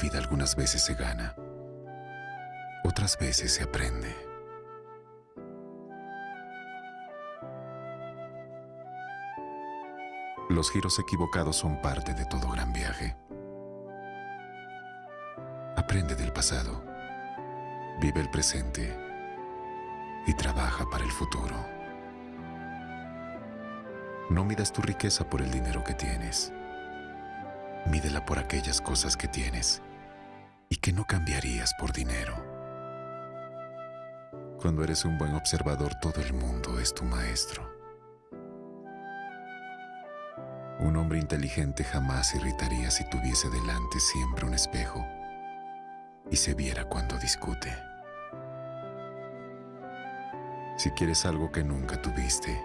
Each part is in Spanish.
vida algunas veces se gana, otras veces se aprende. Los giros equivocados son parte de todo gran viaje. Aprende del pasado, vive el presente y trabaja para el futuro. No midas tu riqueza por el dinero que tienes. Mídela por aquellas cosas que tienes y que no cambiarías por dinero. Cuando eres un buen observador, todo el mundo es tu maestro. Un hombre inteligente jamás irritaría si tuviese delante siempre un espejo y se viera cuando discute. Si quieres algo que nunca tuviste,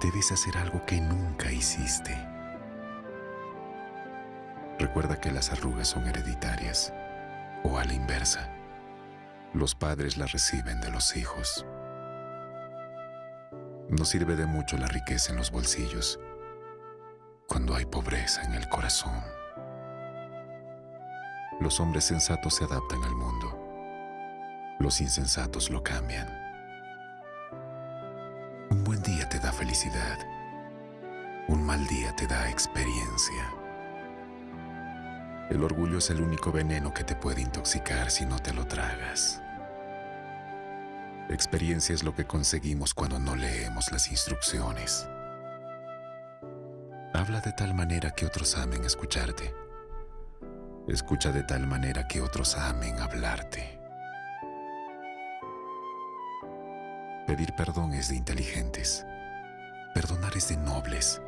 debes hacer algo que nunca hiciste. Recuerda que las arrugas son hereditarias, o a la inversa. Los padres las reciben de los hijos. No sirve de mucho la riqueza en los bolsillos cuando hay pobreza en el corazón. Los hombres sensatos se adaptan al mundo. Los insensatos lo cambian. Un buen día te da felicidad. Un mal día te da experiencia. El orgullo es el único veneno que te puede intoxicar si no te lo tragas. Experiencia es lo que conseguimos cuando no leemos las instrucciones. Habla de tal manera que otros amen escucharte. Escucha de tal manera que otros amen hablarte. Pedir perdón es de inteligentes. Perdonar es de nobles.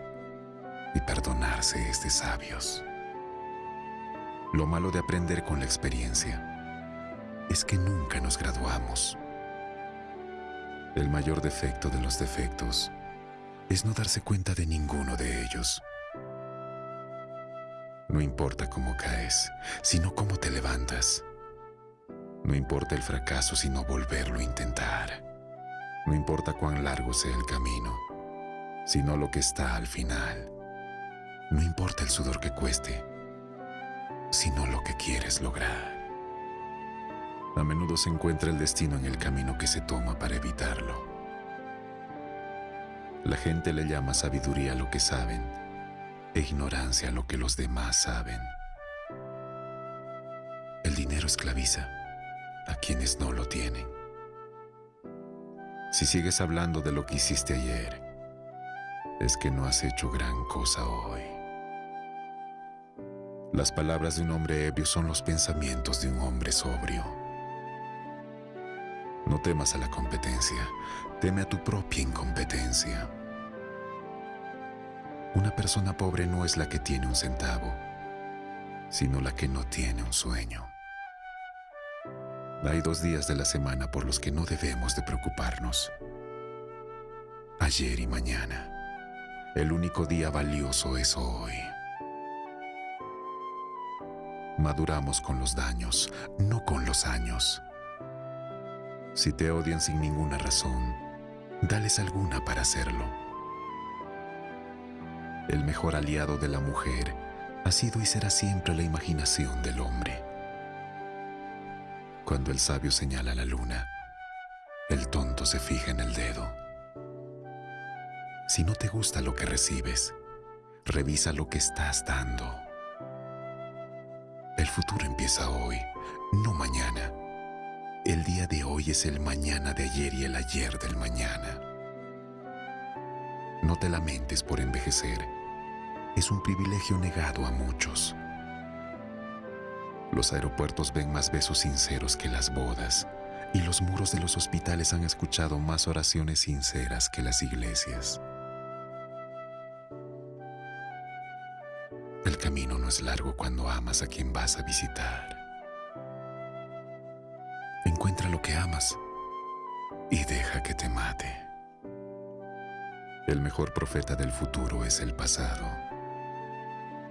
Y perdonarse es de sabios. Lo malo de aprender con la experiencia es que nunca nos graduamos. El mayor defecto de los defectos es no darse cuenta de ninguno de ellos. No importa cómo caes, sino cómo te levantas. No importa el fracaso, sino volverlo a intentar. No importa cuán largo sea el camino, sino lo que está al final. No importa el sudor que cueste, sino lo que quieres lograr. A menudo se encuentra el destino en el camino que se toma para evitarlo. La gente le llama sabiduría a lo que saben e ignorancia a lo que los demás saben. El dinero esclaviza a quienes no lo tienen. Si sigues hablando de lo que hiciste ayer, es que no has hecho gran cosa hoy. Las palabras de un hombre ebrio son los pensamientos de un hombre sobrio. No temas a la competencia, teme a tu propia incompetencia. Una persona pobre no es la que tiene un centavo, sino la que no tiene un sueño. Hay dos días de la semana por los que no debemos de preocuparnos. Ayer y mañana. El único día valioso es hoy. Maduramos con los daños, no con los años. Si te odian sin ninguna razón, dales alguna para hacerlo. El mejor aliado de la mujer ha sido y será siempre la imaginación del hombre. Cuando el sabio señala la luna, el tonto se fija en el dedo. Si no te gusta lo que recibes, revisa lo que estás dando. Futuro empieza hoy, no mañana. El día de hoy es el mañana de ayer y el ayer del mañana. No te lamentes por envejecer. Es un privilegio negado a muchos. Los aeropuertos ven más besos sinceros que las bodas y los muros de los hospitales han escuchado más oraciones sinceras que las iglesias. El camino no es largo cuando amas a quien vas a visitar. Encuentra lo que amas y deja que te mate. El mejor profeta del futuro es el pasado.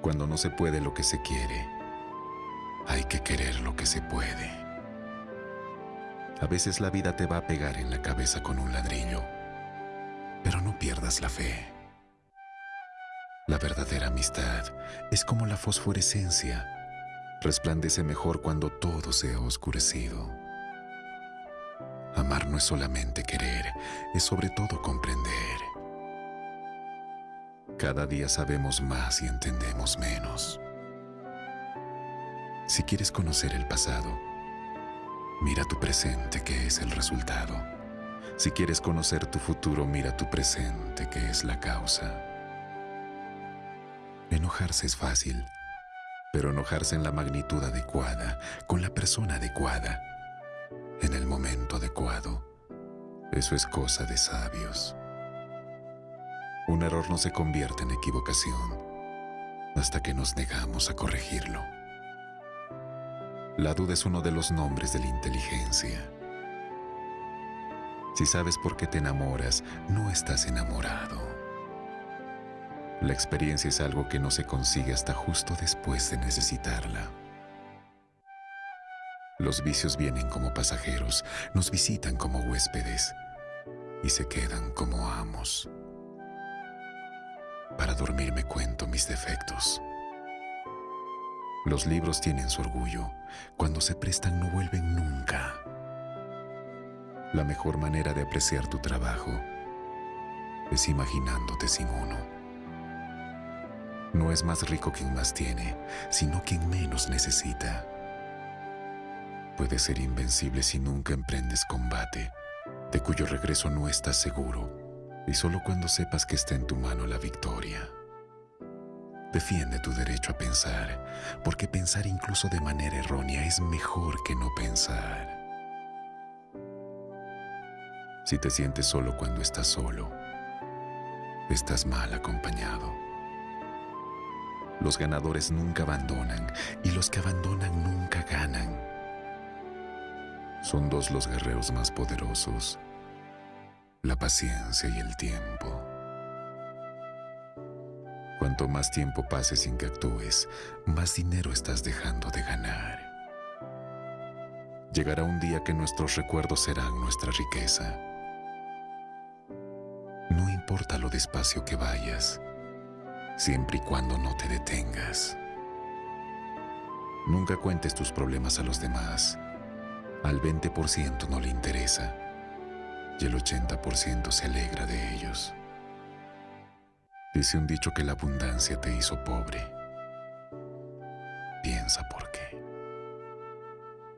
Cuando no se puede lo que se quiere, hay que querer lo que se puede. A veces la vida te va a pegar en la cabeza con un ladrillo, pero no pierdas la fe. La verdadera amistad es como la fosforescencia. resplandece mejor cuando todo se ha oscurecido. Amar no es solamente querer, es sobre todo comprender. Cada día sabemos más y entendemos menos. Si quieres conocer el pasado, mira tu presente que es el resultado. Si quieres conocer tu futuro, mira tu presente que es la causa. Enojarse es fácil, pero enojarse en la magnitud adecuada, con la persona adecuada, en el momento adecuado, eso es cosa de sabios. Un error no se convierte en equivocación hasta que nos negamos a corregirlo. La duda es uno de los nombres de la inteligencia. Si sabes por qué te enamoras, no estás enamorado. La experiencia es algo que no se consigue hasta justo después de necesitarla. Los vicios vienen como pasajeros, nos visitan como huéspedes y se quedan como amos. Para dormir me cuento mis defectos. Los libros tienen su orgullo. Cuando se prestan no vuelven nunca. La mejor manera de apreciar tu trabajo es imaginándote sin uno. No es más rico quien más tiene, sino quien menos necesita. Puedes ser invencible si nunca emprendes combate, de cuyo regreso no estás seguro, y solo cuando sepas que está en tu mano la victoria. Defiende tu derecho a pensar, porque pensar incluso de manera errónea es mejor que no pensar. Si te sientes solo cuando estás solo, estás mal acompañado. Los ganadores nunca abandonan y los que abandonan nunca ganan. Son dos los guerreros más poderosos, la paciencia y el tiempo. Cuanto más tiempo pase sin que actúes, más dinero estás dejando de ganar. Llegará un día que nuestros recuerdos serán nuestra riqueza. No importa lo despacio que vayas, siempre y cuando no te detengas. Nunca cuentes tus problemas a los demás. Al 20% no le interesa y el 80% se alegra de ellos. Dice un dicho que la abundancia te hizo pobre. Piensa por qué.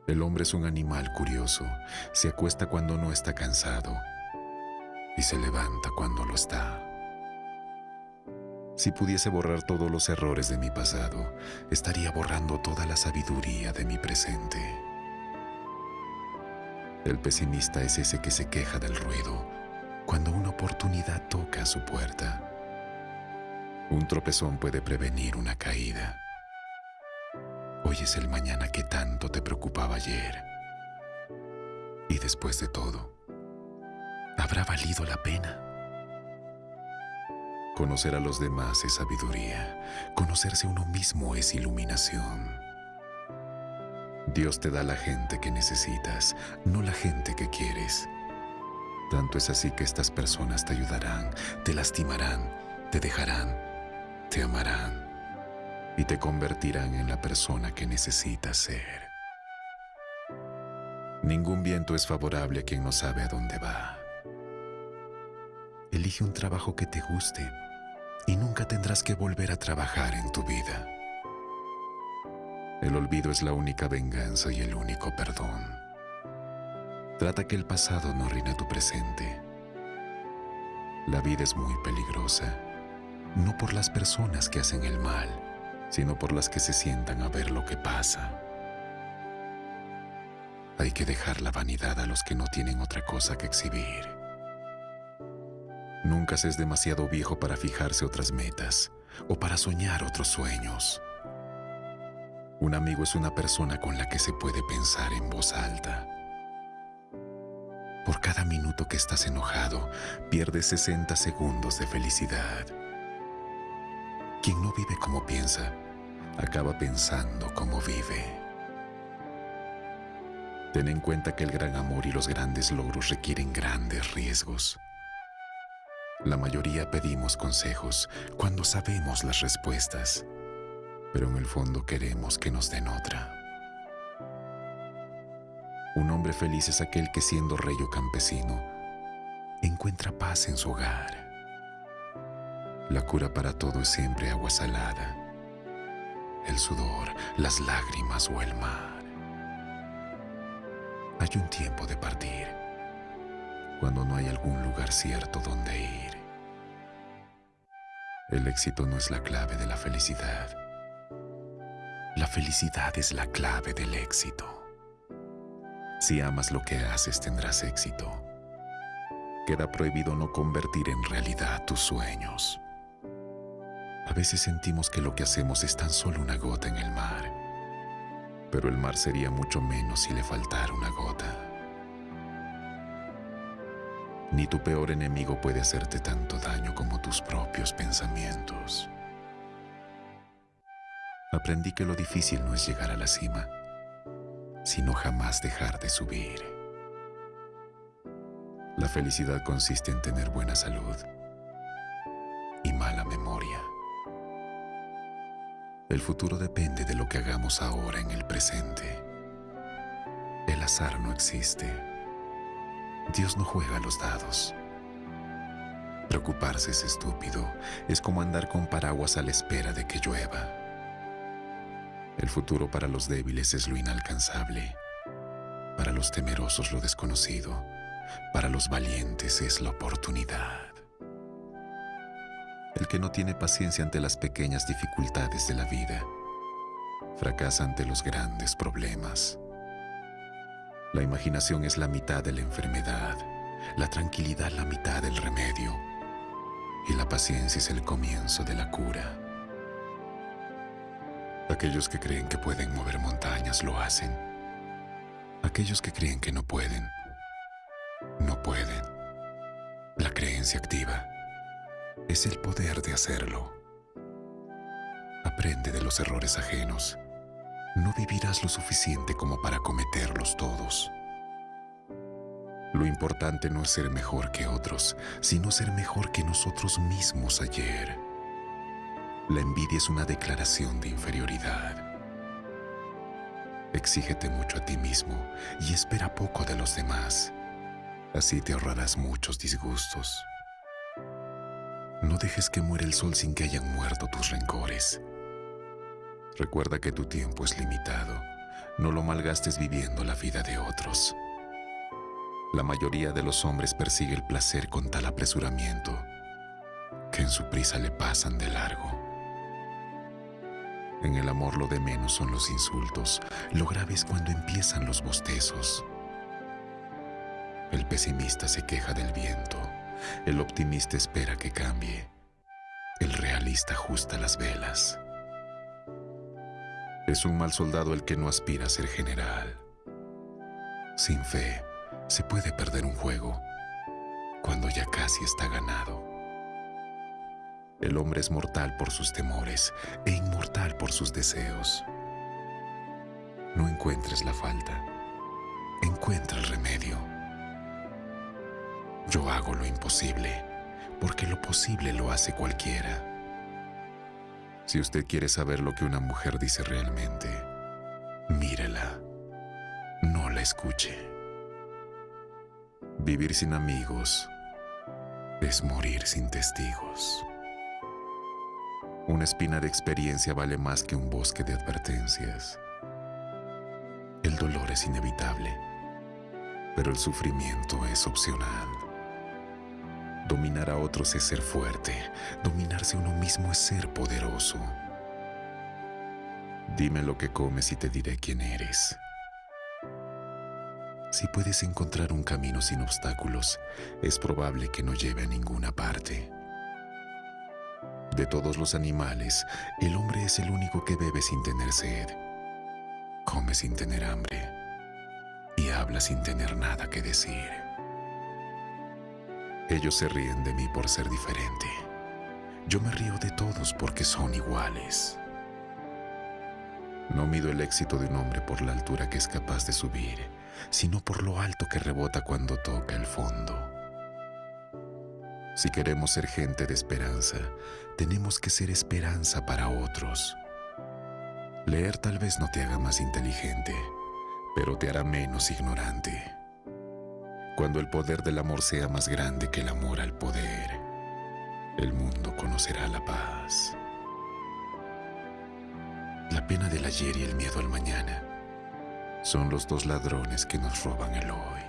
El hombre es un animal curioso. Se acuesta cuando no está cansado y se levanta cuando lo está. Si pudiese borrar todos los errores de mi pasado, estaría borrando toda la sabiduría de mi presente. El pesimista es ese que se queja del ruido cuando una oportunidad toca su puerta. Un tropezón puede prevenir una caída. Hoy es el mañana que tanto te preocupaba ayer. Y después de todo, ¿habrá valido la pena? Conocer a los demás es sabiduría. Conocerse uno mismo es iluminación. Dios te da la gente que necesitas, no la gente que quieres. Tanto es así que estas personas te ayudarán, te lastimarán, te dejarán te amarán y te convertirán en la persona que necesitas ser. Ningún viento es favorable a quien no sabe a dónde va. Elige un trabajo que te guste y nunca tendrás que volver a trabajar en tu vida. El olvido es la única venganza y el único perdón. Trata que el pasado no arruine tu presente. La vida es muy peligrosa no por las personas que hacen el mal, sino por las que se sientan a ver lo que pasa. Hay que dejar la vanidad a los que no tienen otra cosa que exhibir. Nunca se es demasiado viejo para fijarse otras metas o para soñar otros sueños. Un amigo es una persona con la que se puede pensar en voz alta. Por cada minuto que estás enojado, pierdes 60 segundos de felicidad. Quien no vive como piensa, acaba pensando como vive. Ten en cuenta que el gran amor y los grandes logros requieren grandes riesgos. La mayoría pedimos consejos cuando sabemos las respuestas, pero en el fondo queremos que nos den otra. Un hombre feliz es aquel que siendo rey o campesino, encuentra paz en su hogar. La cura para todo es siempre agua salada, el sudor, las lágrimas o el mar. Hay un tiempo de partir, cuando no hay algún lugar cierto donde ir. El éxito no es la clave de la felicidad. La felicidad es la clave del éxito. Si amas lo que haces tendrás éxito. Queda prohibido no convertir en realidad tus sueños. A veces sentimos que lo que hacemos es tan solo una gota en el mar, pero el mar sería mucho menos si le faltara una gota. Ni tu peor enemigo puede hacerte tanto daño como tus propios pensamientos. Aprendí que lo difícil no es llegar a la cima, sino jamás dejar de subir. La felicidad consiste en tener buena salud y mala memoria. El futuro depende de lo que hagamos ahora en el presente. El azar no existe. Dios no juega los dados. Preocuparse es estúpido. Es como andar con paraguas a la espera de que llueva. El futuro para los débiles es lo inalcanzable. Para los temerosos lo desconocido. Para los valientes es la oportunidad. El que no tiene paciencia ante las pequeñas dificultades de la vida, fracasa ante los grandes problemas. La imaginación es la mitad de la enfermedad, la tranquilidad la mitad del remedio y la paciencia es el comienzo de la cura. Aquellos que creen que pueden mover montañas lo hacen. Aquellos que creen que no pueden, no pueden. La creencia activa es el poder de hacerlo. Aprende de los errores ajenos. No vivirás lo suficiente como para cometerlos todos. Lo importante no es ser mejor que otros, sino ser mejor que nosotros mismos ayer. La envidia es una declaración de inferioridad. Exígete mucho a ti mismo y espera poco de los demás. Así te ahorrarás muchos disgustos. No dejes que muera el sol sin que hayan muerto tus rencores. Recuerda que tu tiempo es limitado. No lo malgastes viviendo la vida de otros. La mayoría de los hombres persigue el placer con tal apresuramiento que en su prisa le pasan de largo. En el amor lo de menos son los insultos, lo grave es cuando empiezan los bostezos. El pesimista se queja del viento, el optimista espera que cambie, el realista ajusta las velas. Es un mal soldado el que no aspira a ser general. Sin fe, se puede perder un juego cuando ya casi está ganado. El hombre es mortal por sus temores e inmortal por sus deseos. No encuentres la falta, encuentra el remedio. Yo hago lo imposible, porque lo posible lo hace cualquiera. Si usted quiere saber lo que una mujer dice realmente, mírela, no la escuche. Vivir sin amigos es morir sin testigos. Una espina de experiencia vale más que un bosque de advertencias. El dolor es inevitable, pero el sufrimiento es opcional. Dominar a otros es ser fuerte, dominarse uno mismo es ser poderoso. Dime lo que comes y te diré quién eres. Si puedes encontrar un camino sin obstáculos, es probable que no lleve a ninguna parte. De todos los animales, el hombre es el único que bebe sin tener sed, come sin tener hambre y habla sin tener nada que decir. Ellos se ríen de mí por ser diferente. Yo me río de todos porque son iguales. No mido el éxito de un hombre por la altura que es capaz de subir, sino por lo alto que rebota cuando toca el fondo. Si queremos ser gente de esperanza, tenemos que ser esperanza para otros. Leer tal vez no te haga más inteligente, pero te hará menos ignorante. Cuando el poder del amor sea más grande que el amor al poder, el mundo conocerá la paz. La pena del ayer y el miedo al mañana son los dos ladrones que nos roban el hoy.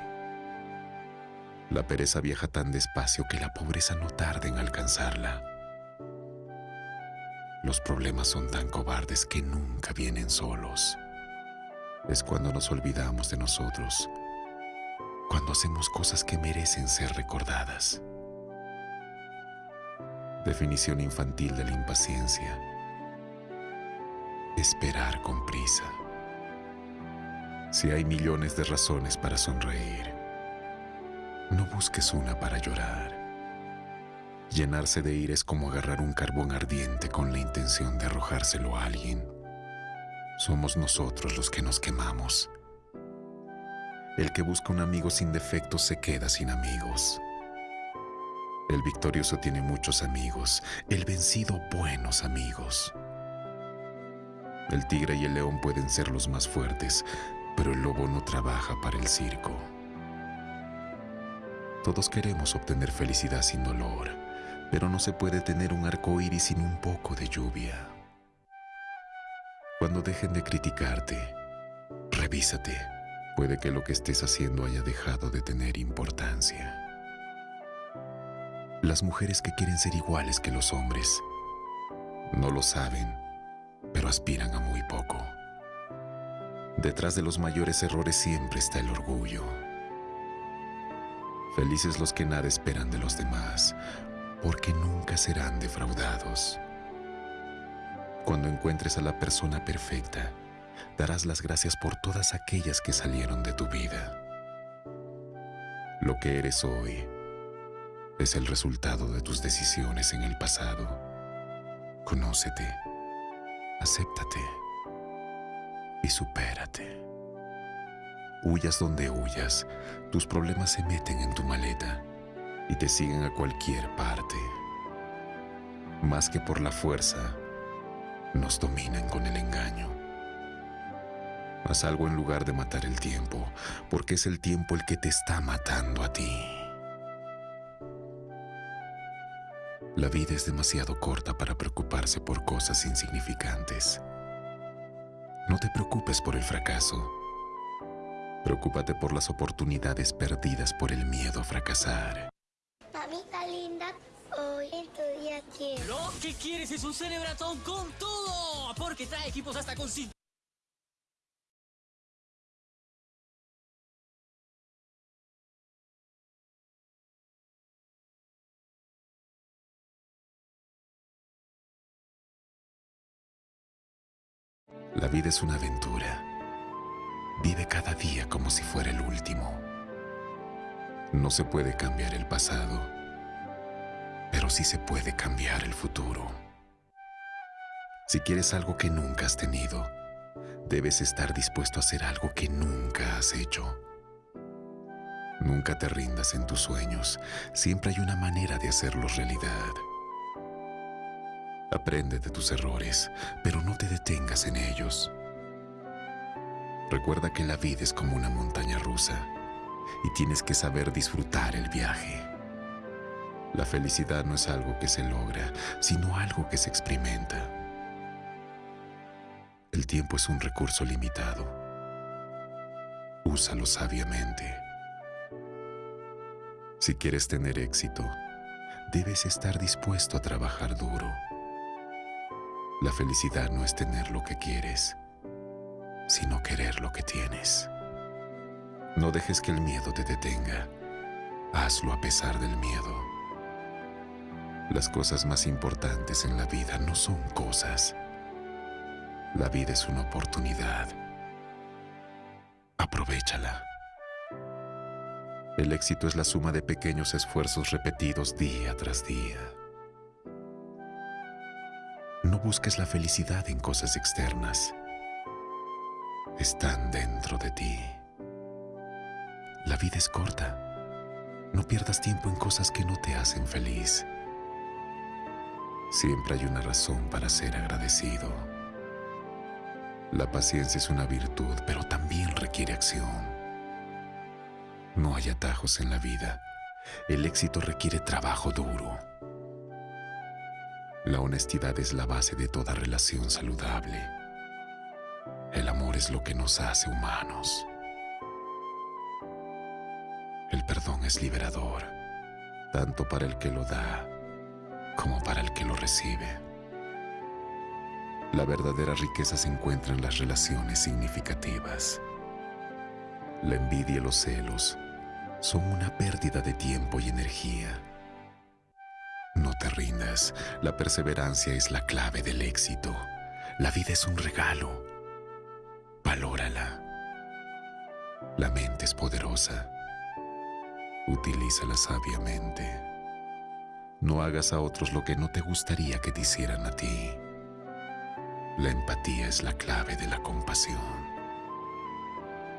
La pereza viaja tan despacio que la pobreza no tarda en alcanzarla. Los problemas son tan cobardes que nunca vienen solos. Es cuando nos olvidamos de nosotros cuando hacemos cosas que merecen ser recordadas. Definición infantil de la impaciencia. Esperar con prisa. Si hay millones de razones para sonreír, no busques una para llorar. Llenarse de ira es como agarrar un carbón ardiente con la intención de arrojárselo a alguien. Somos nosotros los que nos quemamos el que busca un amigo sin defectos se queda sin amigos. El victorioso tiene muchos amigos, el vencido buenos amigos. El tigre y el león pueden ser los más fuertes, pero el lobo no trabaja para el circo. Todos queremos obtener felicidad sin dolor, pero no se puede tener un arco iris sin un poco de lluvia. Cuando dejen de criticarte, revísate Puede que lo que estés haciendo haya dejado de tener importancia. Las mujeres que quieren ser iguales que los hombres no lo saben, pero aspiran a muy poco. Detrás de los mayores errores siempre está el orgullo. Felices los que nada esperan de los demás, porque nunca serán defraudados. Cuando encuentres a la persona perfecta, darás las gracias por todas aquellas que salieron de tu vida. Lo que eres hoy es el resultado de tus decisiones en el pasado. Conócete, acéptate y supérate. Huyas donde huyas, tus problemas se meten en tu maleta y te siguen a cualquier parte. Más que por la fuerza, nos dominan con el engaño. Haz algo en lugar de matar el tiempo, porque es el tiempo el que te está matando a ti. La vida es demasiado corta para preocuparse por cosas insignificantes. No te preocupes por el fracaso. Preocúpate por las oportunidades perdidas por el miedo a fracasar. Mamita linda, hoy en tu día quiero. Lo que quieres es un celebratón con todo, porque trae equipos hasta con vida es una aventura. Vive cada día como si fuera el último. No se puede cambiar el pasado, pero sí se puede cambiar el futuro. Si quieres algo que nunca has tenido, debes estar dispuesto a hacer algo que nunca has hecho. Nunca te rindas en tus sueños, siempre hay una manera de hacerlos realidad. Aprende de tus errores, pero no te detengas en ellos. Recuerda que la vida es como una montaña rusa y tienes que saber disfrutar el viaje. La felicidad no es algo que se logra, sino algo que se experimenta. El tiempo es un recurso limitado. Úsalo sabiamente. Si quieres tener éxito, debes estar dispuesto a trabajar duro. La felicidad no es tener lo que quieres, sino querer lo que tienes. No dejes que el miedo te detenga. Hazlo a pesar del miedo. Las cosas más importantes en la vida no son cosas. La vida es una oportunidad. Aprovechala. El éxito es la suma de pequeños esfuerzos repetidos día tras día. No busques la felicidad en cosas externas. Están dentro de ti. La vida es corta. No pierdas tiempo en cosas que no te hacen feliz. Siempre hay una razón para ser agradecido. La paciencia es una virtud, pero también requiere acción. No hay atajos en la vida. El éxito requiere trabajo duro. La honestidad es la base de toda relación saludable. El amor es lo que nos hace humanos. El perdón es liberador, tanto para el que lo da como para el que lo recibe. La verdadera riqueza se encuentra en las relaciones significativas. La envidia y los celos son una pérdida de tiempo y energía. No te rindas, la perseverancia es la clave del éxito. La vida es un regalo. Valórala. La mente es poderosa. Utilízala sabiamente. No hagas a otros lo que no te gustaría que te hicieran a ti. La empatía es la clave de la compasión.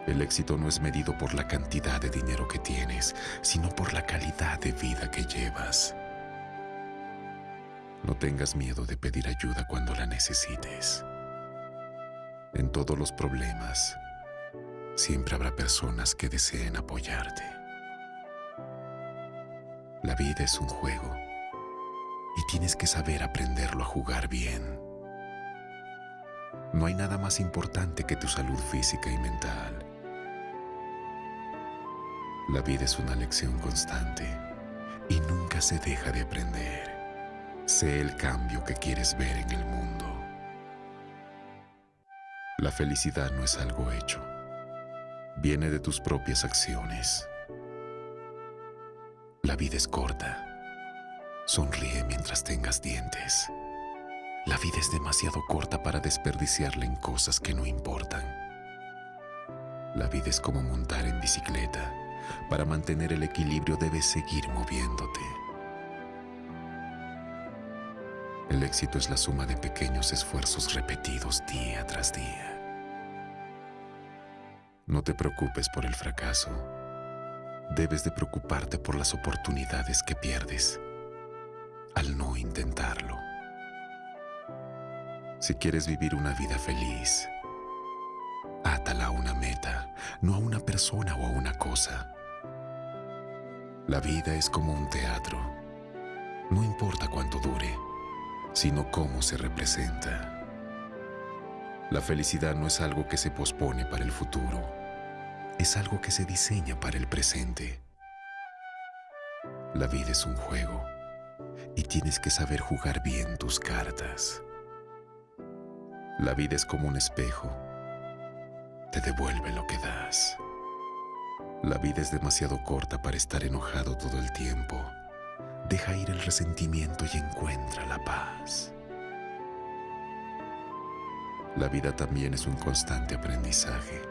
El éxito no es medido por la cantidad de dinero que tienes, sino por la calidad de vida que llevas. No tengas miedo de pedir ayuda cuando la necesites. En todos los problemas, siempre habrá personas que deseen apoyarte. La vida es un juego y tienes que saber aprenderlo a jugar bien. No hay nada más importante que tu salud física y mental. La vida es una lección constante y nunca se deja de aprender. Sé el cambio que quieres ver en el mundo. La felicidad no es algo hecho. Viene de tus propias acciones. La vida es corta. Sonríe mientras tengas dientes. La vida es demasiado corta para desperdiciarla en cosas que no importan. La vida es como montar en bicicleta. Para mantener el equilibrio debes seguir moviéndote. El éxito es la suma de pequeños esfuerzos repetidos día tras día. No te preocupes por el fracaso. Debes de preocuparte por las oportunidades que pierdes al no intentarlo. Si quieres vivir una vida feliz, átala a una meta, no a una persona o a una cosa. La vida es como un teatro. No importa cuánto dure, sino cómo se representa. La felicidad no es algo que se pospone para el futuro, es algo que se diseña para el presente. La vida es un juego y tienes que saber jugar bien tus cartas. La vida es como un espejo, te devuelve lo que das. La vida es demasiado corta para estar enojado todo el tiempo. Deja ir el resentimiento y encuentra la paz. La vida también es un constante aprendizaje.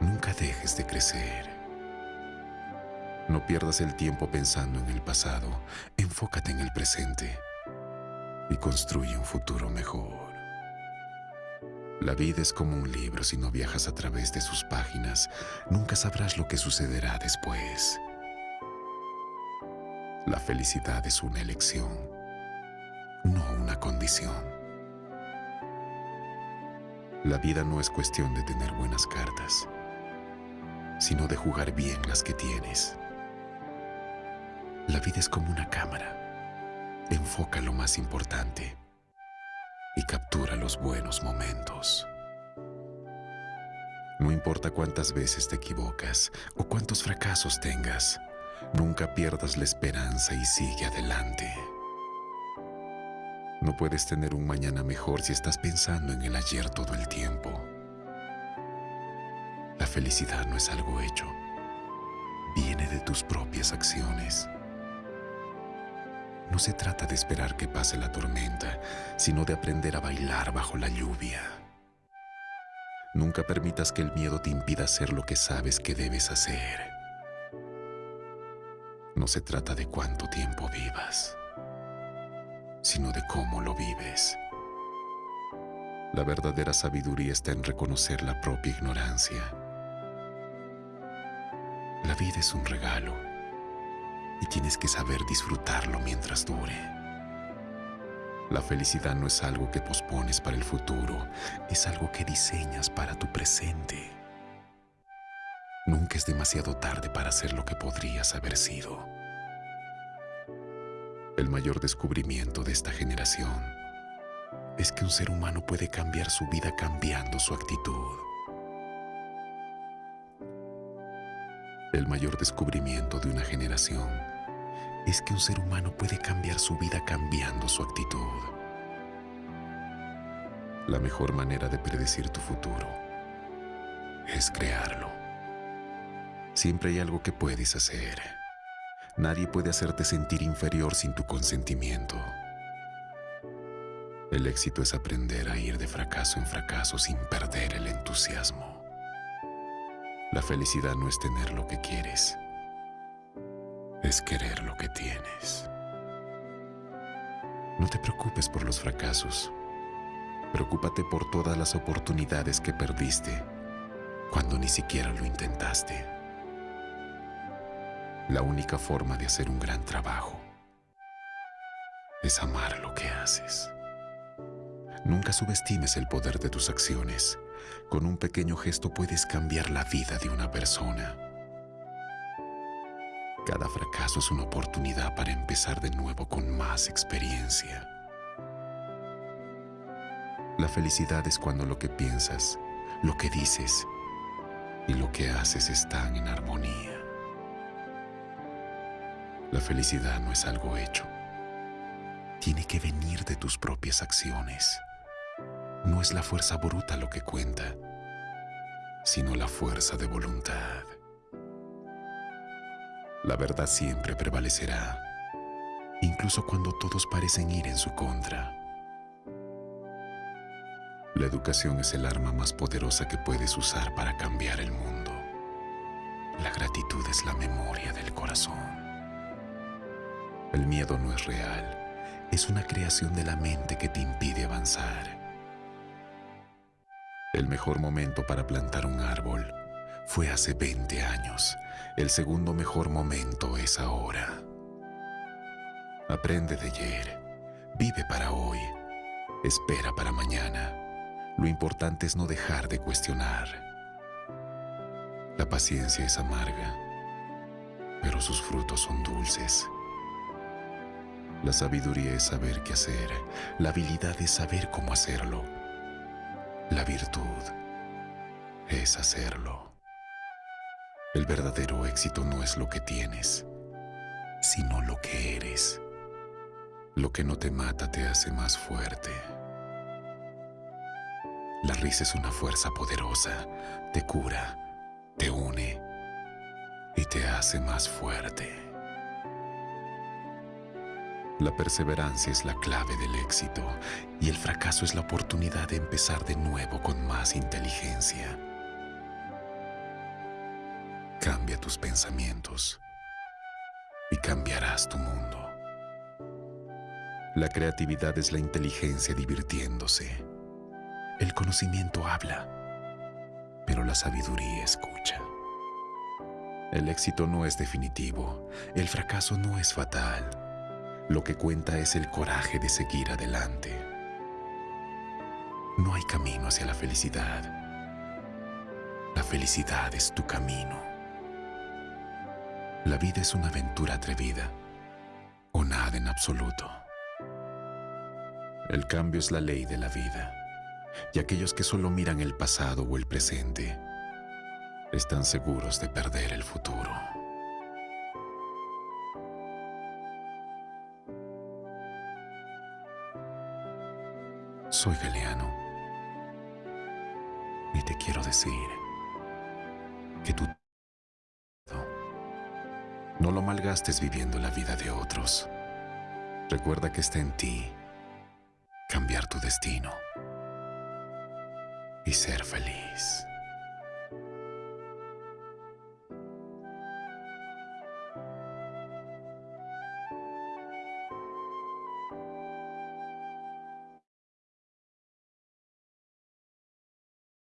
Nunca dejes de crecer. No pierdas el tiempo pensando en el pasado. Enfócate en el presente y construye un futuro mejor. La vida es como un libro, si no viajas a través de sus páginas, nunca sabrás lo que sucederá después. La felicidad es una elección, no una condición. La vida no es cuestión de tener buenas cartas, sino de jugar bien las que tienes. La vida es como una cámara. Enfoca lo más importante y captura los buenos momentos. No importa cuántas veces te equivocas o cuántos fracasos tengas, nunca pierdas la esperanza y sigue adelante. No puedes tener un mañana mejor si estás pensando en el ayer todo el tiempo. La felicidad no es algo hecho, viene de tus propias acciones. No se trata de esperar que pase la tormenta, sino de aprender a bailar bajo la lluvia. Nunca permitas que el miedo te impida hacer lo que sabes que debes hacer. No se trata de cuánto tiempo vivas, sino de cómo lo vives. La verdadera sabiduría está en reconocer la propia ignorancia. La vida es un regalo y tienes que saber disfrutarlo mientras dure. La felicidad no es algo que pospones para el futuro, es algo que diseñas para tu presente. Nunca es demasiado tarde para ser lo que podrías haber sido. El mayor descubrimiento de esta generación es que un ser humano puede cambiar su vida cambiando su actitud. El mayor descubrimiento de una generación es que un ser humano puede cambiar su vida cambiando su actitud. La mejor manera de predecir tu futuro es crearlo. Siempre hay algo que puedes hacer. Nadie puede hacerte sentir inferior sin tu consentimiento. El éxito es aprender a ir de fracaso en fracaso sin perder el entusiasmo. La felicidad no es tener lo que quieres, es querer lo que tienes. No te preocupes por los fracasos. Preocúpate por todas las oportunidades que perdiste cuando ni siquiera lo intentaste. La única forma de hacer un gran trabajo es amar lo que haces. Nunca subestimes el poder de tus acciones. Con un pequeño gesto puedes cambiar la vida de una persona. Cada fracaso es una oportunidad para empezar de nuevo con más experiencia. La felicidad es cuando lo que piensas, lo que dices y lo que haces están en armonía. La felicidad no es algo hecho. Tiene que venir de tus propias acciones. No es la fuerza bruta lo que cuenta, sino la fuerza de voluntad. La verdad siempre prevalecerá, incluso cuando todos parecen ir en su contra. La educación es el arma más poderosa que puedes usar para cambiar el mundo. La gratitud es la memoria del corazón. El miedo no es real, es una creación de la mente que te impide avanzar. El mejor momento para plantar un árbol fue hace 20 años. El segundo mejor momento es ahora. Aprende de ayer. Vive para hoy. Espera para mañana. Lo importante es no dejar de cuestionar. La paciencia es amarga, pero sus frutos son dulces. La sabiduría es saber qué hacer. La habilidad es saber cómo hacerlo. La virtud es hacerlo. El verdadero éxito no es lo que tienes, sino lo que eres. Lo que no te mata te hace más fuerte. La risa es una fuerza poderosa, te cura, te une y te hace más fuerte. La perseverancia es la clave del éxito y el fracaso es la oportunidad de empezar de nuevo con más inteligencia. Cambia tus pensamientos y cambiarás tu mundo. La creatividad es la inteligencia divirtiéndose. El conocimiento habla, pero la sabiduría escucha. El éxito no es definitivo, el fracaso no es fatal lo que cuenta es el coraje de seguir adelante. No hay camino hacia la felicidad. La felicidad es tu camino. La vida es una aventura atrevida o nada en absoluto. El cambio es la ley de la vida y aquellos que solo miran el pasado o el presente están seguros de perder el futuro. Soy Galeano. Y te quiero decir que tú no lo malgastes viviendo la vida de otros. Recuerda que está en ti cambiar tu destino y ser feliz.